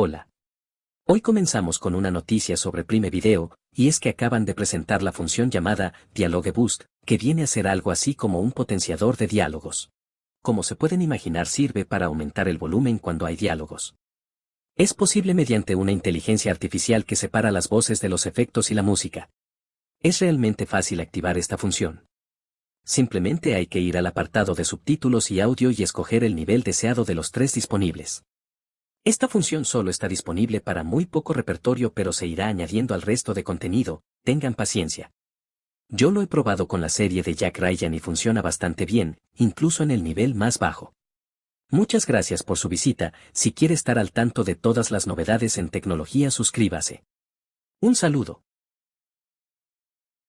Hola. Hoy comenzamos con una noticia sobre Prime Video, y es que acaban de presentar la función llamada Dialogue Boost, que viene a ser algo así como un potenciador de diálogos. Como se pueden imaginar sirve para aumentar el volumen cuando hay diálogos. Es posible mediante una inteligencia artificial que separa las voces de los efectos y la música. Es realmente fácil activar esta función. Simplemente hay que ir al apartado de subtítulos y audio y escoger el nivel deseado de los tres disponibles. Esta función solo está disponible para muy poco repertorio pero se irá añadiendo al resto de contenido, tengan paciencia. Yo lo he probado con la serie de Jack Ryan y funciona bastante bien, incluso en el nivel más bajo. Muchas gracias por su visita, si quiere estar al tanto de todas las novedades en tecnología suscríbase. Un saludo.